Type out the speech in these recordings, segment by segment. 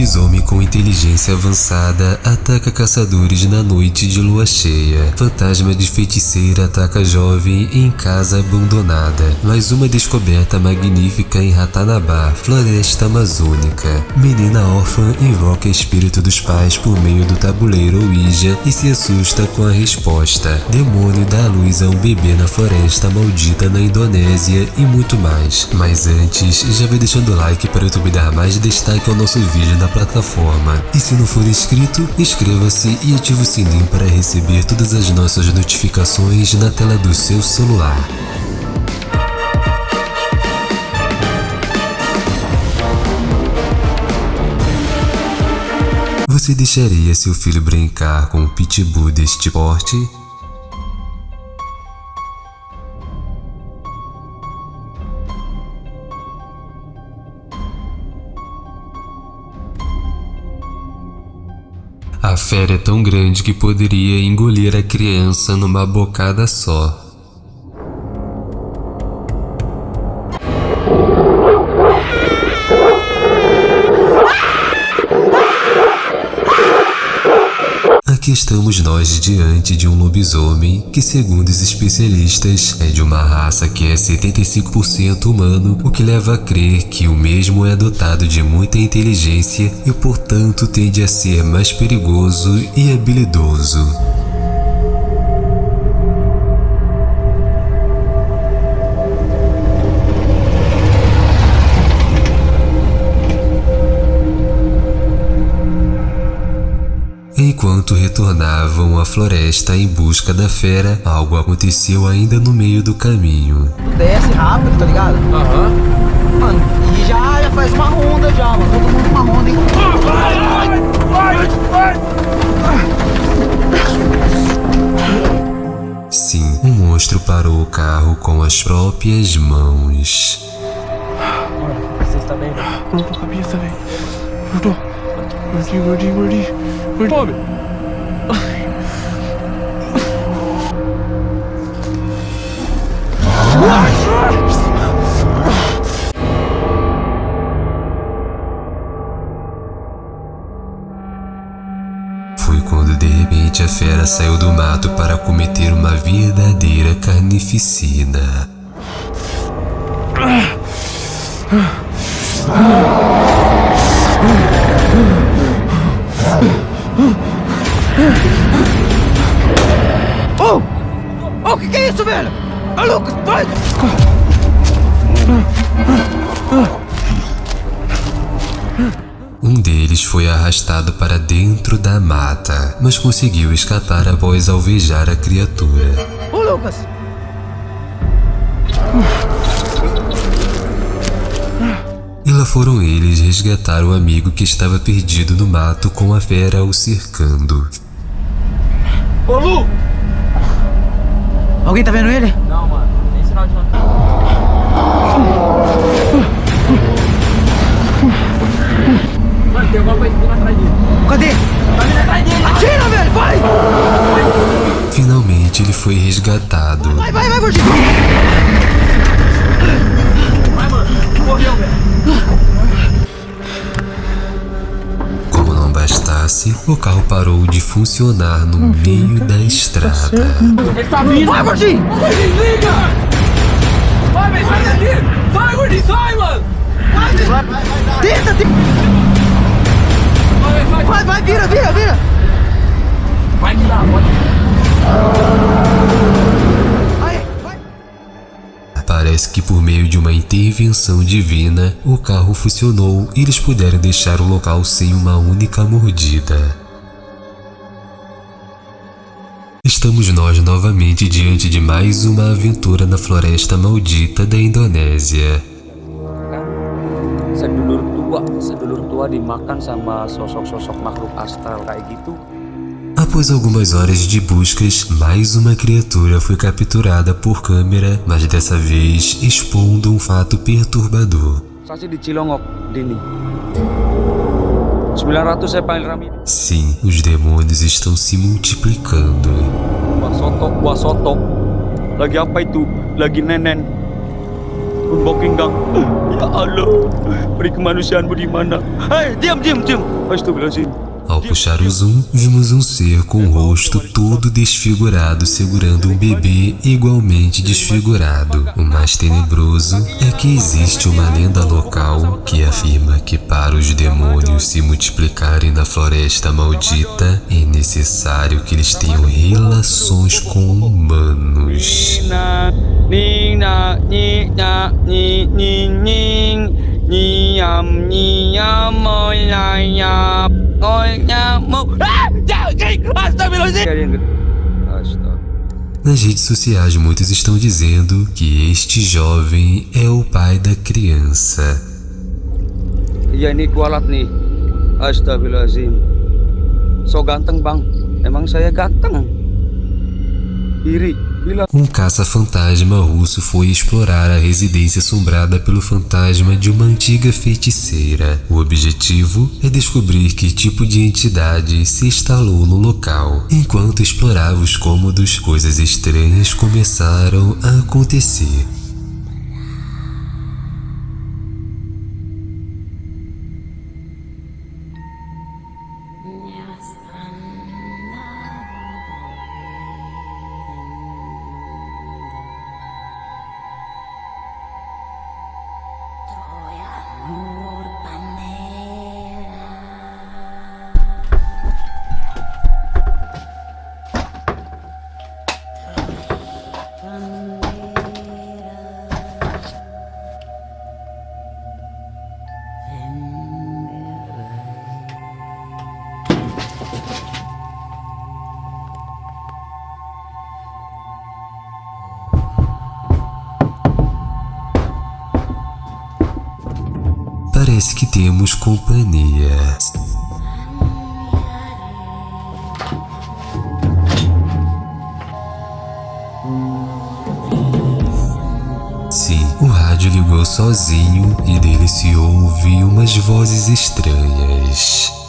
lobisomem com inteligência avançada ataca caçadores na noite de lua cheia. Fantasma de feiticeira ataca jovem em casa abandonada. Mais uma descoberta magnífica em Ratanabá, floresta amazônica. Menina órfã invoca espírito dos pais por meio do tabuleiro Ouija e se assusta com a resposta. Demônio dá luz a um bebê na floresta maldita na Indonésia e muito mais. Mas antes, já vai deixando o like para o YouTube dar mais destaque ao nosso vídeo na plataforma. E se não for inscrito, inscreva-se e ative o sininho para receber todas as nossas notificações na tela do seu celular. Você deixaria seu filho brincar com um pitbull deste porte? Fera é tão grande que poderia engolir a criança numa bocada só. Estamos nós diante de um lobisomem que, segundo os especialistas, é de uma raça que é 75% humano, o que leva a crer que o mesmo é dotado de muita inteligência e, portanto, tende a ser mais perigoso e habilidoso. Enquanto retornavam à floresta em busca da fera, algo aconteceu ainda no meio do caminho. Desce rápido, tá ligado? Aham. Mano, e já, já faz uma ronda já, mano. Todo mundo uma ronda, hein? Sim, um monstro parou o carro com as próprias mãos. Você está bem, velho? Não tô com a cabeça, velho. Não tô. Gordinho, gordinho, gordinho. Gordinho. Tome! Foi quando de repente a fera saiu do mato para cometer uma verdadeira carnificina. Ô! Arrastado para dentro da mata, mas conseguiu escapar após alvejar a criatura. Ô, Lucas! E lá foram eles resgatar o amigo que estava perdido no mato com a fera o cercando. Ô, Lu! Alguém tá vendo ele? Não, mano. Tem sinal de não. Resgatado. Vai, vai, vai, gordinho! Vai, mano. Morreu, velho. Como não bastasse, o carro parou de funcionar no meio da estrada. Ele tá vindo! Vai, gordinho! Gordinho, liga! Vai, velho, sai daqui! Sai, gordinho, sai, mano! Vai, vai, vai, vai! Tenta, tenta! Vai, vai! Vai, vai, vira, vira, vira! Vai que dá, pode. Parece que por meio de uma intervenção divina, o carro funcionou e eles puderam deixar o local sem uma única mordida. Estamos nós novamente diante de mais uma aventura na floresta maldita da Indonésia. sedulur tua sedulur tua dimakan sama sosok-sosok makhluk astral kayak gitu Após algumas horas de buscas, mais uma criatura foi capturada por câmera, mas dessa vez expondo um fato perturbador. Sasi di Cilongok Dini 900 saya panggil Rami Sim, os demônios estão se multiplicando. Lagi apa itu? Lagi nenen Kung Bokeng Gang. Ya Allah. Beri kemanusiaanmu di mana? Hei, diam, diam, diam. Astagfirullahaladzim. Ao puxar o zoom, vimos um ser com o rosto todo desfigurado segurando um bebê igualmente desfigurado. O mais tenebroso é que existe uma lenda local que afirma que para os demônios se multiplicarem na floresta maldita é necessário que eles tenham relações com humanos. Nin, nin. Niam, niam, olayap, olhamo. Ah! Astagfirullahaladzim. Astagfirullah. Nas redes sociais, muitos estão dizendo que este jovem é o pai da criança. Ini kualat nih. Astagfirullahaladzim. So ganteng bang. Emang saya ganteng? Iri. Um caça-fantasma russo foi explorar a residência assombrada pelo fantasma de uma antiga feiticeira. O objetivo é descobrir que tipo de entidade se instalou no local. Enquanto explorava os cômodos, coisas estranhas começaram a acontecer. Parece que temos companhia. Sim, o rádio ligou sozinho e dele se ouve umas vozes estranhas.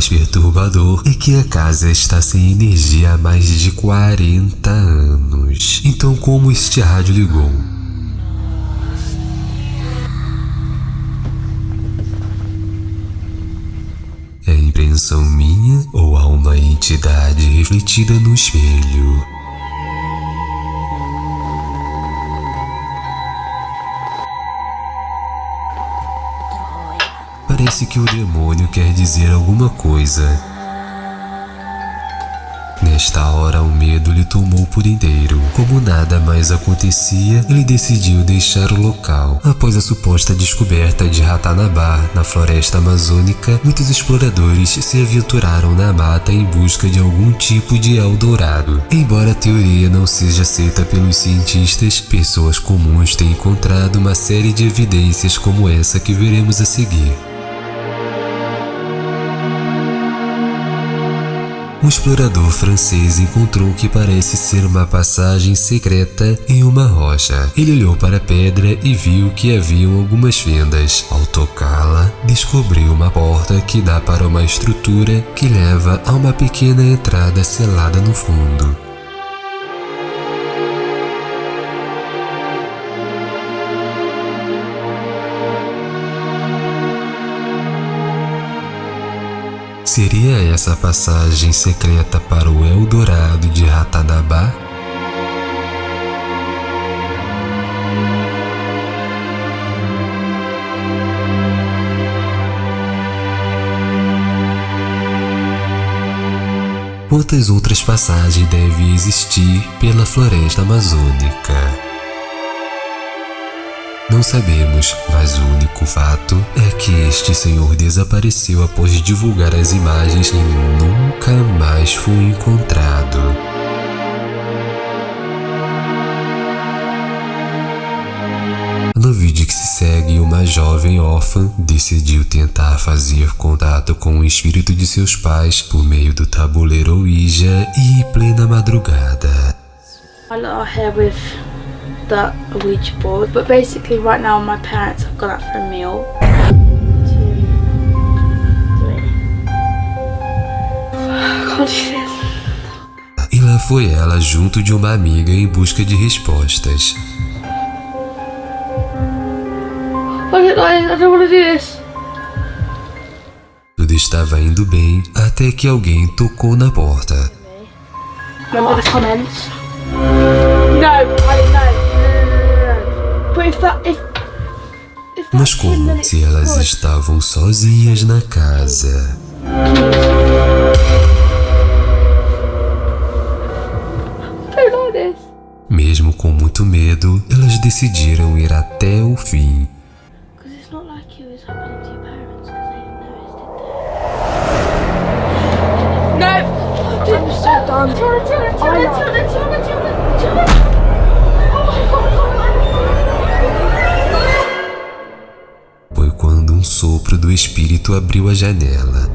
Mais perturbador é que a casa está sem energia há mais de 40 anos. Então como este rádio ligou? É impressão minha ou há uma entidade refletida no espelho? Parece que o demônio quer dizer alguma coisa. Nesta hora, o medo lhe tomou por inteiro. Como nada mais acontecia, ele decidiu deixar o local. Após a suposta descoberta de Ratanabá na floresta amazônica, muitos exploradores se aventuraram na mata em busca de algum tipo de Eldorado. Embora a teoria não seja aceita pelos cientistas, pessoas comuns têm encontrado uma série de evidências como essa que veremos a seguir. Um explorador francês encontrou o que parece ser uma passagem secreta em uma rocha. Ele olhou para a pedra e viu que haviam algumas fendas. Ao tocá-la, descobriu uma porta que dá para uma estrutura que leva a uma pequena entrada selada no fundo. Seria essa a passagem secreta para o Eldorado de Ratanabá? Quantas outras passagens devem existir pela floresta amazônica? Não sabemos, mas o único fato é que este senhor desapareceu após divulgar as imagens e nunca mais foi encontrado. No vídeo que se segue, uma jovem órfã decidiu tentar fazer contato com o espírito de seus pais por meio do tabuleiro Ouija e plena madrugada. With the Ouija board, but basically right now my parents have gone out for a meal. E lá foi ela junto de uma amiga em busca de respostas. Tudo estava indo bem até que alguém tocou na porta. Comments? No, Mas como se elas estavam sozinhas na casa? Mesmo com muito medo, elas decidiram ir até o fim. To your parents abriu a janela.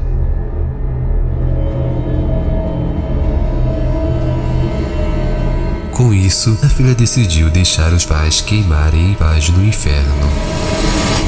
Com isso, a filha decidiu deixar os pais queimarem em paz no inferno.